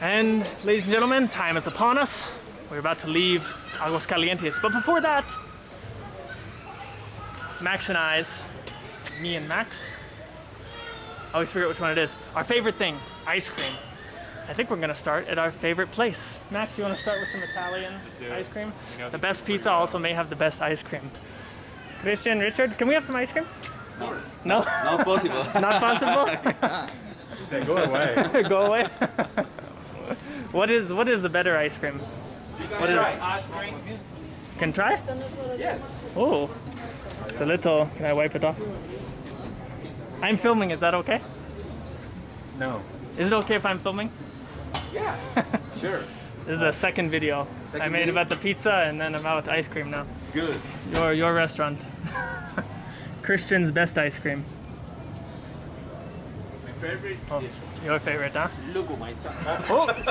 And ladies and gentlemen, time is upon us. We're about to leave Aguascalientes. But before that, Max and I's, me and Max, I always forget which one it is. Our favorite thing, ice cream. I think we're gonna start at our favorite place. Max, you wanna start with some Italian ice cream? You know, The best pizza also may have the best ice cream. Christian, Richard, can we have some ice cream? No? Not possible. Not possible? Say, go away. Go away. What is what is the better ice cream? What is Ice cream? Can try? Yes. Oh, it's a little. Can I wipe it off? I'm filming. Is that okay? No. Is it okay if I'm filming? Yeah. Sure. This is the second video I made video? about the pizza and then about ice cream now. Good. Your your restaurant. Christian's best ice cream. Favorite is Oh, your favorite, dance? Look my son. Oh, No,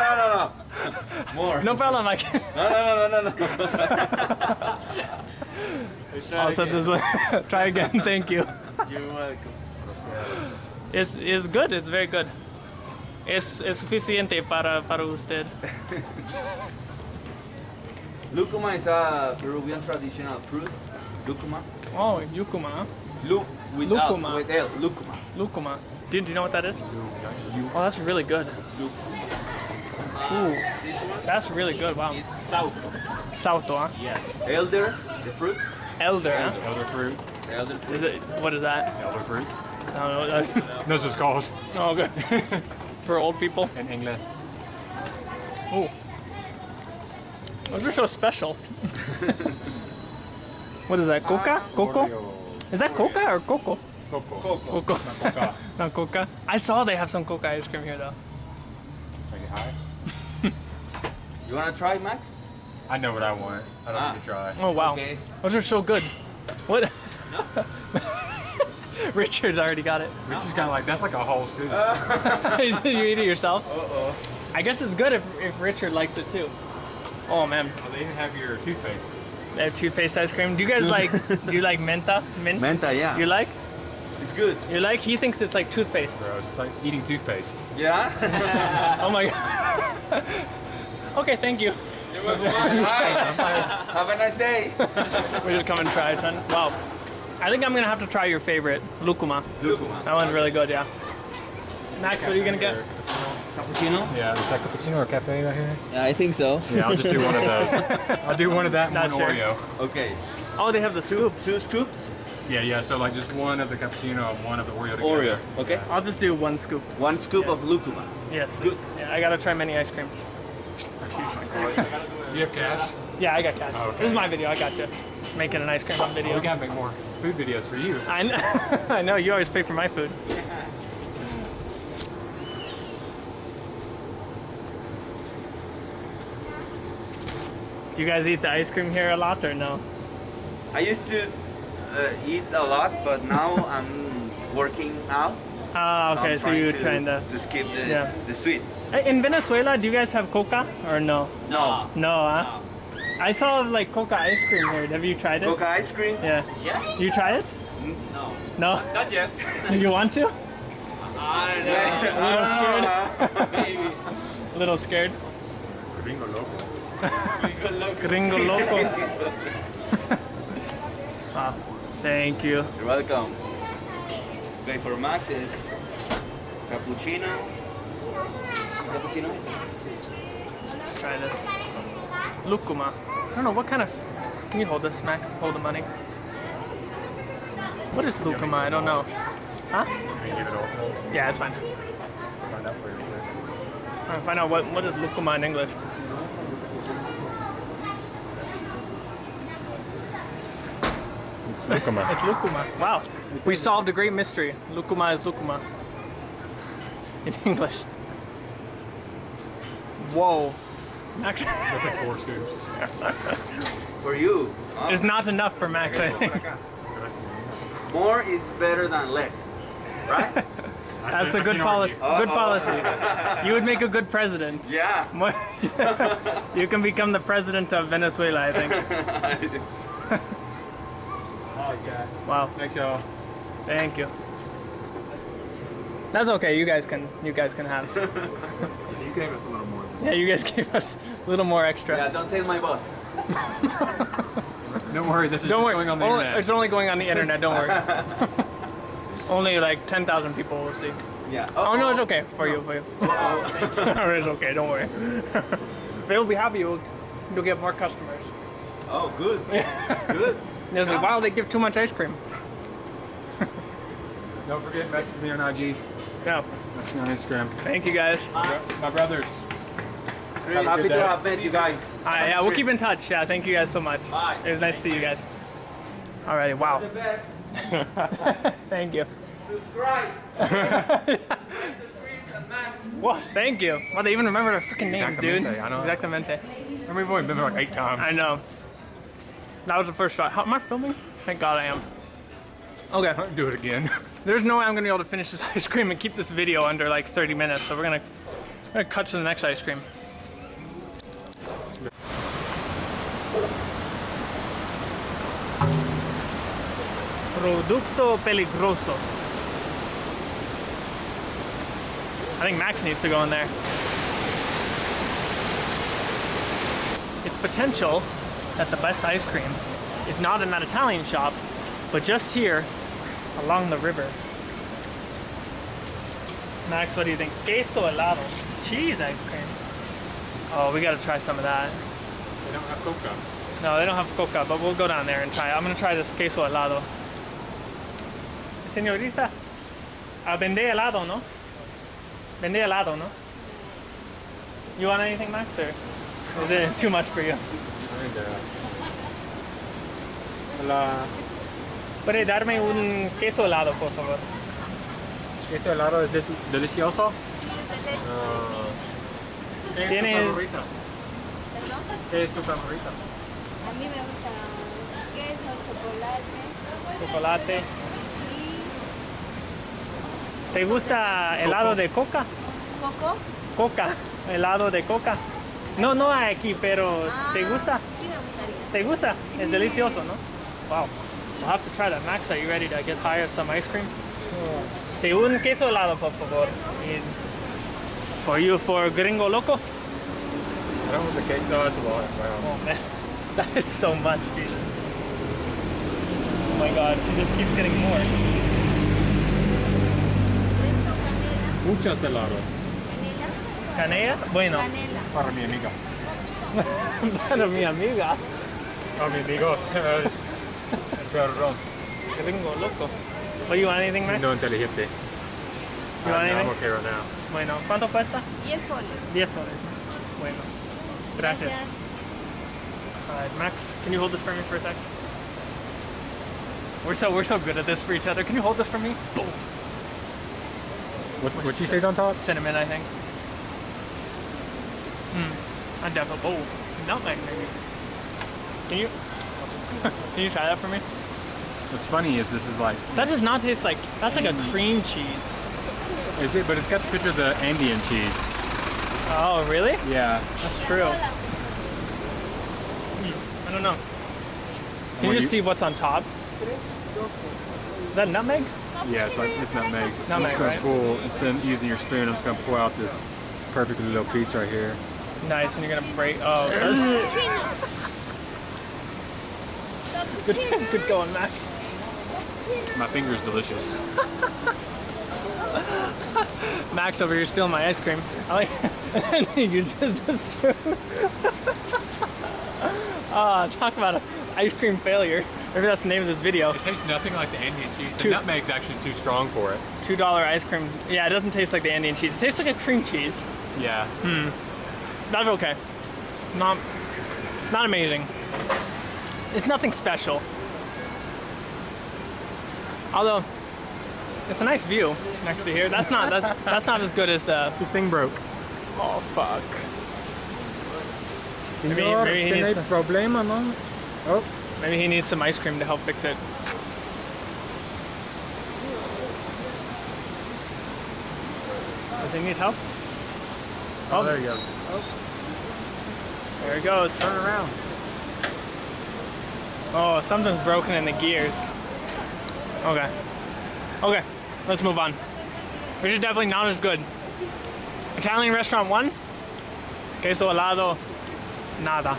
no, no, no. More. no problem. Can. No, no, no, no, no. I'll oh, set this one. Try again. Thank you. You're welcome. It's, it's good, it's very good. Es, es suficiente para, para usted. Lucuma is a Peruvian traditional fruit. Lucuma. Oh, Yucuma. Huh? Lu without Lucuma. with L. Lucuma. Lucuma. Do, do you know what that is? Oh, that's really good. Ooh, that's really good. Wow. is saúco. Saúco, huh? Yes. Elder, the fruit. Elder, huh? Elder fruit. Elder fruit. Is it, what is that? Elder fruit. I don't know. That's what it's called oh, good. For old people. in English. Ooh. Those are so special. what is that? Coca? Coco? Is that Coca or Coco? Coco. Coco. Coco. Coca. Not Coca. I saw they have some Coca ice cream here though. Take it high. You wanna try, Max? I know what I want. I don't Ah. need to try. Oh wow. Okay. Those are so good. What? Richard's already got it. Which is kind of like, that's like a whole scoop. you eat it yourself? Uh-oh. I guess it's good if, if Richard likes it too. Oh man, Oh, they even have your toothpaste. They have toothpaste ice cream. Do you guys like? do you like menta? Mint? Menta, yeah. You like? It's good. You like? He thinks it's like toothpaste. Bro, it's like eating toothpaste. Yeah? Oh my god. okay, thank you. Hi. Have a nice day. We just come and try a ton. Wow. I think I'm gonna have to try your favorite, lukuma. Lucuma. That one's really good, yeah. Max, what are you gonna get? Cappuccino? Yeah, is that cappuccino or cafe right here? Yeah, I think so. Yeah, I'll just do one of those. I'll do one of that and Not one sure. Oreo. Okay. Oh, they have the scoop. Two scoops? Yeah, yeah, so like just one of the cappuccino and one of the Oreo together. Oreo. Okay. I'll just do one scoop. One scoop of lucuma. Yes. Good. Yeah, I gotta try many ice cream. I my call. You have cash? Yeah, I got cash. Oh, okay. This is my video. I got you. Making an ice cream on oh, video. We gotta make more food videos for you. I know. I know. You always pay for my food. Do you guys eat the ice cream here a lot or no? I used to uh, eat a lot, but now I'm working now. Ah, okay. I'm So you're to, trying to. to skip the, Yeah. the sweet. In Venezuela, do you guys have coca or no? No. No, huh? I saw like coca ice cream here. Have you tried it? Coca ice cream? Yeah. Yeah. You try it? No. No. Not yet. You want to? I'm a little scared. Maybe. A little scared. Gringo loco. Gringo loco. wow. Ah, thank you. You're welcome. Okay, for Max is cappuccino. Cappuccino? Let's try this. Lucuma. I don't know what kind of. Can you hold this, Max? Hold the money. What is lucuma? I don't know. Huh? You can give it all. Yeah, it's fine. Find out for you. real. I'll find out what what is lucuma in English. It's lucuma. It's lucuma. Wow. We solved a great mystery. Lucuma is lucuma. In English. Whoa. Max, That's like four scoops. For you. Oh, it's not enough for Max, I think. More is better than less. Right? That's a good policy. Good policy. You would make a good president. yeah. You can become the president of Venezuela, I think. Oh, yeah. Wow. Thanks, y'all. Thank you. That's okay. You guys can. You guys can have. You gave us a little more. Yeah, you guys gave us a little more extra. Yeah, don't tell my boss. Don't worry, this is Don't just worry. going on the only- internet. It's only going on the internet. Don't worry. only like ten thousand people will see. Yeah. Oh no, it's okay for you. For you. it's okay. Don't worry. They'll be happy. You'll, you'll get more customers. Oh, good. good. They'll like, "Wow, they give too much ice cream." Don't forget, message me on IG, Yeah. message me on Instagram. Thank you guys. My brothers. Happy good to day. have met you guys. All right, yeah, we'll keep in touch. Yeah, thank you guys so much. Bye. It was nice to see you guys. Alrighty, wow. The best. Thank you. Subscribe. Chris. Well, thank you. Well, they even remember our freaking names, dude. Exactamente, I know. Exactamente. I mean, we've only been there like eight times. I know. That was the first shot. How, am I filming? Thank God I am. Okay. Do it again. There's no way I'm gonna be able to finish this ice cream and keep this video under like 30 minutes. So we're gonna, we're gonna cut to the next ice cream. Producto peligroso. I think Max needs to go in there. It's potential that the best ice cream is not in that Italian shop, but just here along the river. Max, what do you think? Queso helado. Cheese ice cream. Oh, we gotta try some of that. They don't have coca. No, they don't have coca, but we'll go down there and try. it. I'm gonna try this queso helado. Señorita, uh, vende helado, no? Vende helado, no? You want anything, Max, or is it too much for you? Uh, la Puede darme un queso helado, por favor. queso helado es del- delicioso. ¿Qué es tu Tiene- favorita? ¿Perdón? ¿Qué es tu favorita? A mí me gusta queso, chocolate Chocolate. y ¿Te gusta helado de coca? coco. Coca, helado de coca. No, no hay aquí, pero ¿te Ah, gusta? Sí me gustaría. ¿Te gusta? Es delicioso, ¿no? Wow. We'll have to try that. Max, are you ready to get high on some ice cream? Sí, un queso helado, por favor. For you, for gringo loco? I don't want the cake. No, that's a lot. Wow. Oh man, that is so much, dude. Oh my god, she just keeps getting more. Muchas helado. Canela. ¿Canela? Bueno, Canela. Para mi amiga. para mi amiga. Oh, mi amigos. Perdón. Gringo loco. What, you want anything, Max? No inteligente. You want Uh, no, I'm okay right now. Bueno, ¿cuánto cuesta? 10 soles. 10 soles. Bueno. Gracias. Alright, Max, can you hold this for me for a sec? We're so we're so good at this for each other. Can you hold this for me? Boom. What, what you say on top? Cinnamon, I think. Hmm. Definitely. Oh, nutmeg maybe. Can you? can you try that for me? What's funny is this is like, That does not taste like. That's like a cream cheese. is it? But it's got the picture of the Andean cheese. Oh, really? Yeah. That's true. I don't know. Can you just see what's on top? Is that nutmeg? Yeah, it's like it's nutmeg. so Nutmeg, I'm just gonna right? pull instead of using your spoon. I'm just gonna pull out this perfect little piece right here. Nice, and you're gonna break. Oh, good, good going, Max. My finger's delicious. Max over here stealing my ice cream. I like. and he uses the spoon. Ah, talk about an ice cream failure. Maybe that's the name of this video. It tastes nothing like the Andean cheese. The Two- nutmeg's actually too strong for it. Two dollar ice cream. Yeah, it doesn't taste like the Andean cheese. It tastes like a cream cheese. Yeah. That's okay. Not, not amazing. It's nothing special. Although, it's a nice view next to here. That's not that's, that's not as good as the. This thing broke. Oh fuck. Maybe- maybe he needs no? Oh, Maybe he needs some ice cream to help fix it. Does he need help? oh, oh there you go. There it goes. Turn around. Oh, something's broken in the gears. Okay. Okay, let's move on. which is definitely not as good. Italian restaurant one, queso helado, nada.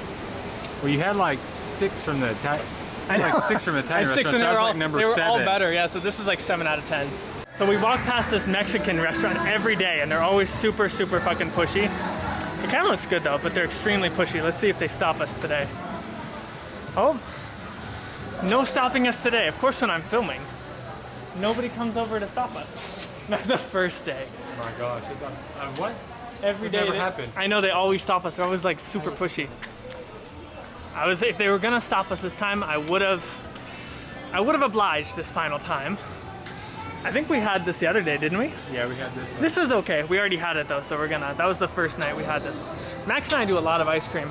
Well, you had like six from the Italian. I Like know. six from Italian six restaurants. and they That was were all, like number they were all better, yeah. So this is like seven out of ten. So we walk past this Mexican restaurant every day, and they're always super, super fucking pushy. It kind of looks good though, but they're extremely pushy. Let's see if they stop us today. Oh, no stopping us today. Of course, when I'm filming, nobody comes over to stop us. Not the first day. Oh my gosh. It's on, on what? Every day. never they- happen. I know they always stop us. They're always like super oh. pushy. I was if they were gonna stop us this time, I would have I would have obliged this final time. I think we had this the other day, didn't we? Yeah, we had this. This was okay. We already had it though, so we're gonna that was the first night we had this. Max and I do a lot of ice cream.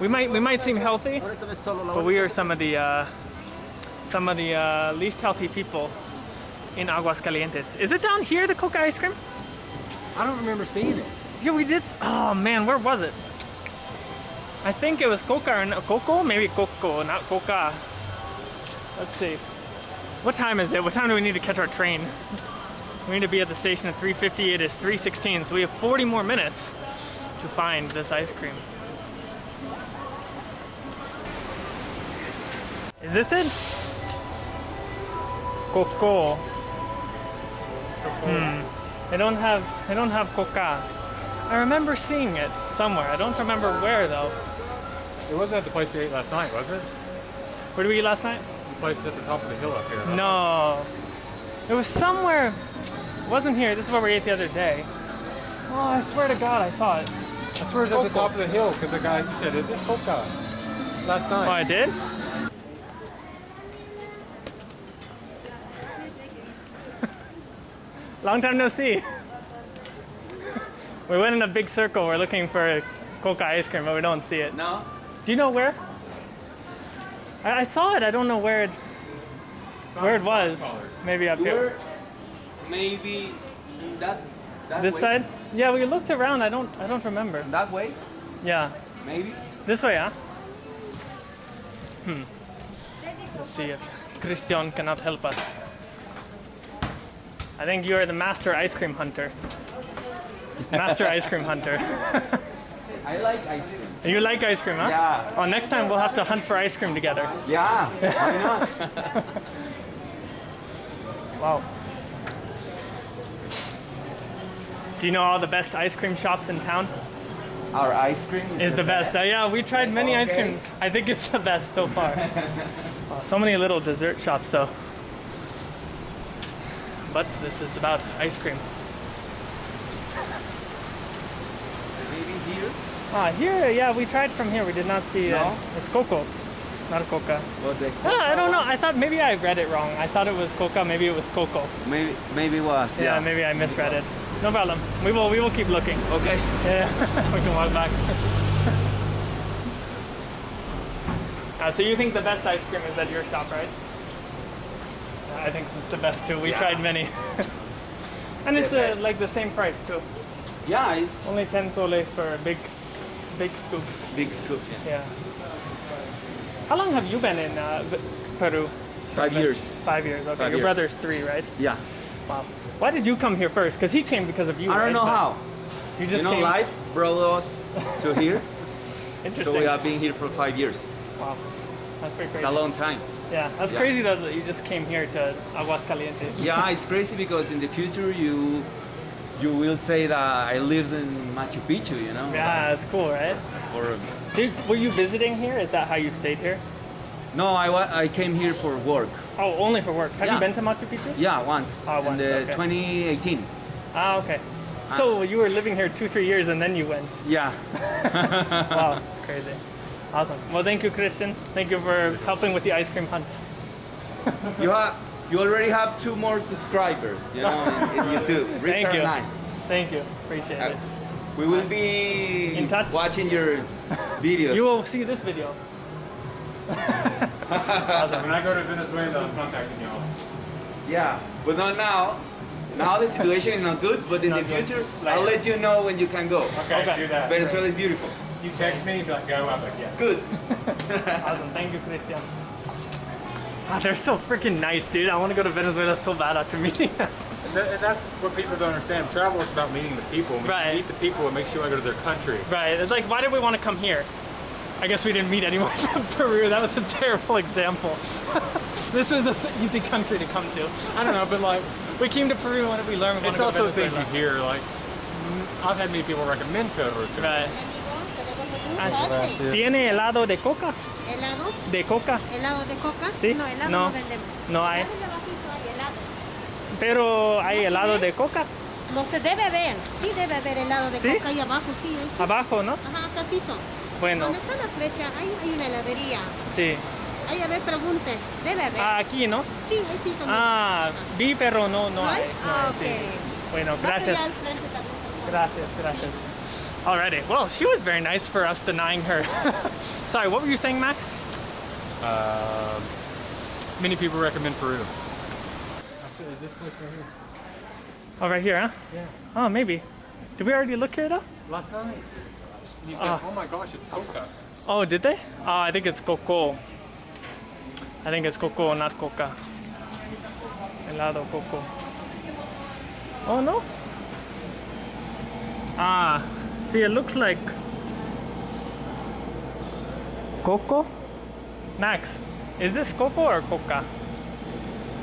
We might we might seem healthy, but we are some of the uh, some of the uh, least healthy people in Aguascalientes. Is it down here, the Coca ice cream? I don't remember seeing it. Yeah, we did. Oh man, where was it? I think it was Coca or no, Coco, maybe Coco, not Coca. Let's see. What time is it? What time do we need to catch our train? We need to be at the station at 3:50. It is 3:16, so we have 40 more minutes to find this ice cream. Is this it? Coco. Hmm. I don't have. I don't have Coca. I remember seeing it somewhere. I don't remember where though. It wasn't at the place we ate last night, was it? Where did we eat last night? The place at the top of the hill up here. No. It was somewhere. It wasn't here. This is where we ate the other day. Oh, I swear to God, I saw it. I swear it's at the top of the hill because the guy you said, "Is this Coca?" Last Oh, I did? Long time no see. we went in a big circle. We're looking for Coca ice cream, but we don't see it. No? Do you know where? I, I saw it. I don't know where it, where it was. Maybe up here. were maybe in that, that This way? side? Yeah, we looked around. I don't. I don't remember. That way? Yeah, Maybe? this way, huh? Hmm. Let's see if Christian cannot help us. I think you are the master ice cream hunter. Master ice cream hunter. I like ice cream. You like ice cream, huh? Yeah. Oh, next time we'll have to hunt for ice cream together. Yeah, why not? Wow. Do you know all the best ice cream shops in town? Our ice cream Is the best. Uh, yeah, we tried many ice creams. I think it's the best so far. Oh, so many little dessert shops though. But this is about ice cream. Maybe here? Ah, here, yeah, we tried from here. We did not see. Uh, No? it's cocoa, not coca. But the Ah, I don't know. I thought maybe I read it wrong. I thought it was coca. Maybe it was cocoa. Maybe, maybe was, Yeah, yeah. maybe I misread it. No problem. We will. We will keep looking. Okay. Yeah, we can walk back. Uh, so you think the best ice cream is at your shop, right? I think it's the best too. We Yeah. tried many. and it's the uh, like the same price too. Yeah, it's Only 10 soles for a big, big scoop. big scoop. Yeah. How long have you been in uh, Peru? Five years. Five years. Okay. Five Your years. brother's three, right? Yeah. Wow. Why did you come here first? Because he came because of you. I right? don't know But how. You just You know, came. life brought us to here, Interesting. so we have been here for five years. Wow. That's pretty crazy. It's a long time. Yeah, that's Yeah. crazy though that you just came here to Aguascalientes. Yeah, it's crazy because in the future you you will say that I lived in Machu Picchu, you know? Yeah, it's cool, right? Or, Did, were you visiting here? Is that how you stayed here? no, I, I came here for work. Oh, only for work. Have you been to Machu Picchu? Yeah, once. Ah, once, in the okay. 2018. Ah, okay. So you were living here two, three years and then you went. Yeah. Wow, crazy. Awesome. Well, thank you, Christian. Thank you for helping with the ice cream hunt. you have you already have two more subscribers, you know, in, in YouTube. Richard you. and I. Thank you. Appreciate uh, it. We will uh, be In touch? watching your videos. You will see this video. When I go to Venezuela, I'm contacting y'all. Yeah, but not now. Now the situation is not good, but in Not the future, Later. I'll let you know when you can go. Okay, Okay. do that. Venezuela is beautiful. You text me, be like, go. I'm like, yeah. Good. Awesome. Thank you, Christian. Ah, they're so freaking nice, dude. I want to go to Venezuela so bad after meeting them. that, and that's what people don't understand. Travel is about meeting the people. When Right. you meet the people, it makes you want to go to their country. Right. It's like, why did we want to come here? I guess we didn't meet anyone from Peru. That was a terrible example. this is an easy country to come to. I don't know, but like, we came to Peru. What did we learn? We It's wanna also things you Venezuela. hear, like, mm, I've had many people recommend Peru. to me. Right. Gracias. ¿Tiene helado de coca? ¿De coca? ¿Helado de coca? Sí. No, No. no, vendemos. No hay. Más abajito hay helado. Pero hay helado de coca No se debe ver. Sí debe haber helado de ¿Sí? coca ahí abajo, sí. ahí sí. abajo, ¿no? Ajá, casito. Bueno, ¿Dónde está la flecha? Ahí hay una heladería. sí. Ahí a ver, pregunte. Debe haber. Ah, aquí, ¿no? Sí, ahí sí también. Ah, vi, pero no, no ¿No hay. hay? Ah, hay, sí. ok. Bueno, gracias. Gracias, gracias. Alrighty. Well, she was very nice for us denying her. Sorry, what were you saying, Max? Um, many people recommend Peru. Is this place right here? Oh, right here, huh? Yeah. Oh, maybe. Did we already look here though? Last night. You said, Ah. oh my gosh, it's coca. Oh, did they? Oh, I think it's coco. I think it's coco, not coca. Helado coco. Oh no. Ah, see, it looks like coco. Max, is this coco or coca?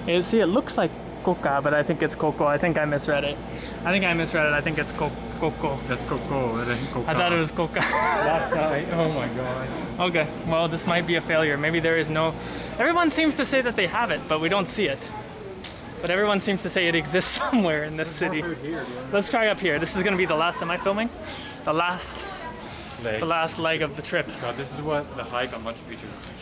You see, it looks like coca, but I think it's coco. I think I misread it. I think I misread it. I think it's co- coco. That's coco. That ain't coca. I thought it was coca. last night. Oh my god. Okay, well, this might be a failure. Maybe there is no. Everyone seems to say that they have it, but we don't see it. But everyone seems to say it exists somewhere in this city. Here. Let's try up here. This is gonna be the last. Am I'm filming? The last, Leg. the last leg of the trip. God, this is what the hike on Machu Picchu is.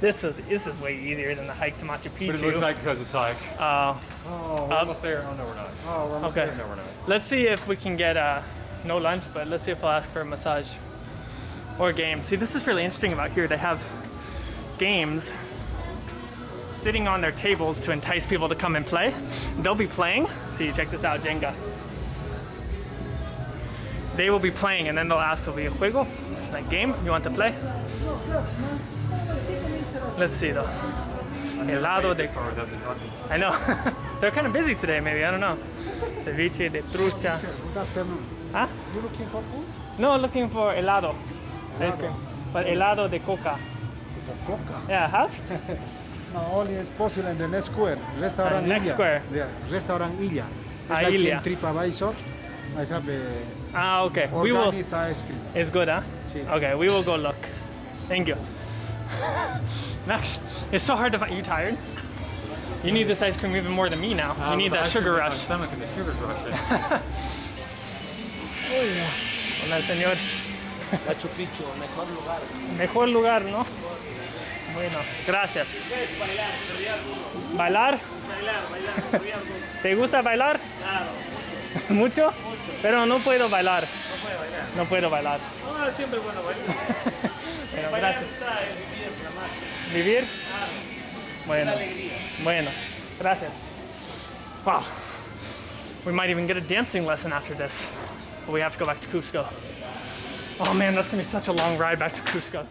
This is this is way easier than the hike to Machu Picchu. But it looks like because it's hike. Uh, Oh, we're Up. almost there. Oh no, we're not. Oh, we're almost Okay. there. No, we're not. let's see if we can get uh, no lunch, but let's see if I'll ask for a massage or games. See, this is really interesting about here. They have games sitting on their tables to entice people to come and play. They'll be playing. See, check this out, Jenga. They will be playing, and then they'll ask, "Will be a juego, like game? You want to play?" Let's see though. Helado de As far as. I know. They're kind of busy today, maybe. I don't know. Ceviche de trucha. Good afternoon. Huh? You looking for food? No, looking for helado. Ice cream. But helado de coca. Coca. Yeah, have? No, only is possible in the next square. Restaurant Uh, next Illa. square. Yeah, Restaurant Illa. It's Ah, like Illa. TripAdvisor. I have a Ah, okay. We will. ice cream. It's good, huh? Sí. Okay, we will go look. Thank you. Max, it's so hard to find. You tired? You need this ice cream even more than me now. You Uh, need that sugar in my rush. Stomach and the sugar's rushing. Hola, señor. Machu Picchu, mejor lugar. Mejor lugar, ¿no? Bueno, gracias. ¿Bailar? ¿Te gusta bailar? ¿Mucho? Pero no puedo bailar. No puedo bailar. No, siempre es bueno bailar. Bueno, Bailar gracias. ¿Vivir? Bueno, bueno, gracias. Wow. We might even get a dancing lesson after this. But we have to go back to Cusco. Oh man, that's gonna be such a long ride back to Cusco.